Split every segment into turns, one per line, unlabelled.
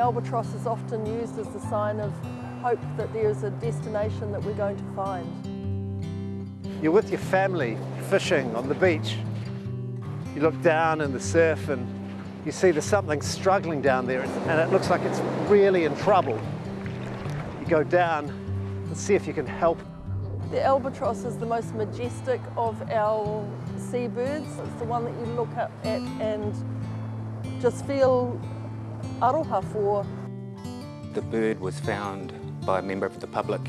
albatross is often used as the sign of hope that there is a destination that we're going to find.
You're with your family fishing on the beach. You look down in the surf and you see there's something struggling down there and it looks like it's really in trouble. You go down and see if you can help.
The albatross is the most majestic of our seabirds. It's the one that you look up at and just feel aroha for.
The bird was found by a member of the public,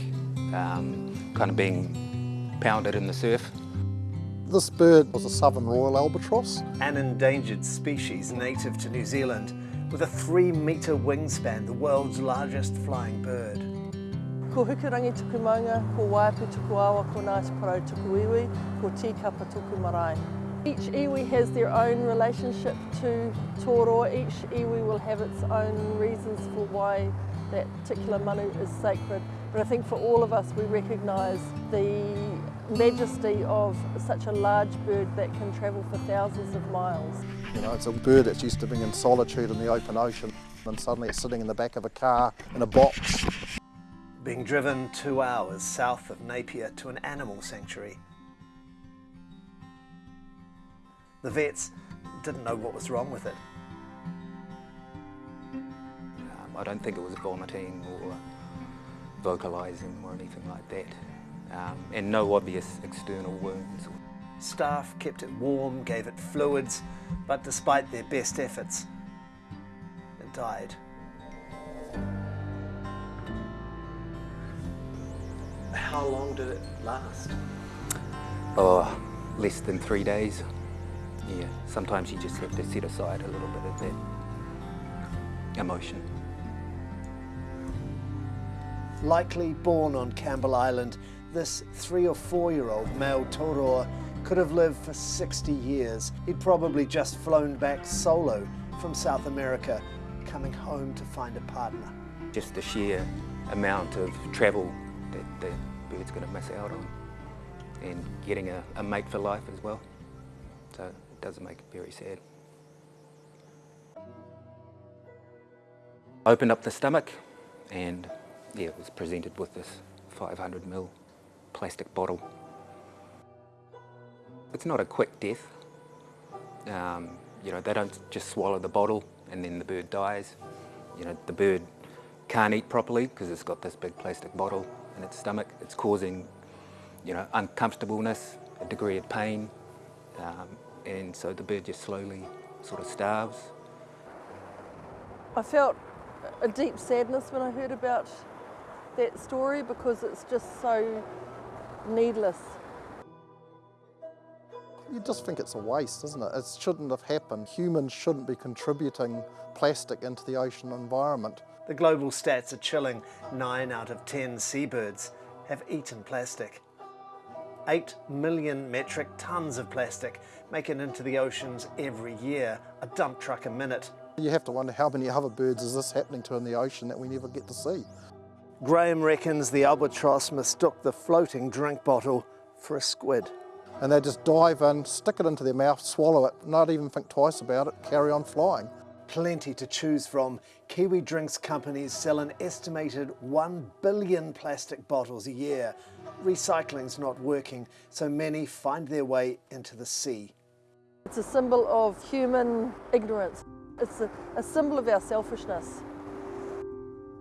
um, kind of being pounded in the surf.
This bird was a southern royal albatross.
An endangered species native to New Zealand with a three metre wingspan, the world's largest flying bird.
Ko hukurangi tuku maunga, ko waipu tuku awa, ko Ngāti Porou tuku iwi, ko tikapa tuku marae. Each iwi has their own relationship to tōroa. Each iwi will have its own reasons for why that particular manu is sacred. But I think for all of us, we recognise the majesty of such a large bird that can travel for thousands of miles.
You know, it's a bird that's used to being in solitude in the open ocean and suddenly it's sitting in the back of a car in a box.
Being driven two hours south of Napier to an animal sanctuary. The vets didn't know what was wrong with it.
Um, I don't think it was vomiting or vocalising or anything like that. Um, and no obvious external wounds.
Staff kept it warm, gave it fluids, but despite their best efforts, it died. How long did it last?
Oh, less than three days. Yeah, sometimes you just have to set aside a little bit of that emotion.
Likely born on Campbell Island, this three or four year old male tōroa could have lived for 60 years. He'd probably just flown back solo from South America, coming home to find a partner.
Just the sheer amount of travel that the bird's going to miss out on and getting a, a mate for life as well. So does make it very sad. Opened up the stomach and yeah, it was presented with this 500 ml plastic bottle. It's not a quick death. Um, you know, they don't just swallow the bottle and then the bird dies. You know, the bird can't eat properly because it's got this big plastic bottle in its stomach. It's causing, you know, uncomfortableness, a degree of pain, um, and so the bird just slowly sort of starves.
I felt a deep sadness when I heard about that story because it's just so needless.
You just think it's a waste, isn't it? It shouldn't have happened. Humans shouldn't be contributing plastic into the ocean environment.
The global stats are chilling. Nine out of 10 seabirds have eaten plastic. 8 million metric tons of plastic make it into the oceans every year, a dump truck a minute.
You have to wonder how many other birds is this happening to in the ocean that we never get to see.
Graham reckons the albatross mistook the floating drink bottle for a squid.
And they just dive in, stick it into their mouth, swallow it, not even think twice about it, carry on flying.
Plenty to choose from. Kiwi drinks companies sell an estimated 1 billion plastic bottles a year. Recycling's not working, so many find their way into the sea.
It's a symbol of human ignorance. It's a, a symbol of our selfishness.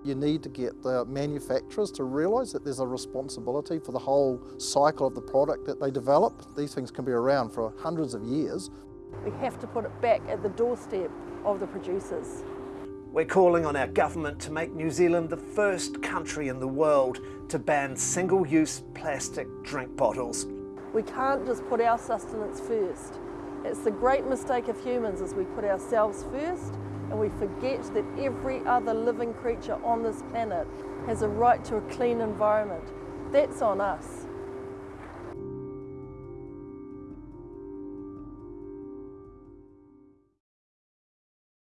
You need to get the manufacturers to realise that there's a responsibility for the whole cycle of the product that they develop. These things can be around for hundreds of years.
We have to put it back at the doorstep of the producers.
We're calling on our government to make New Zealand the first country in the world to ban single-use plastic drink bottles.
We can't just put our sustenance first. It's the great mistake of humans is we put ourselves first and we forget that every other living creature on this planet has a right to a clean environment. That's on us.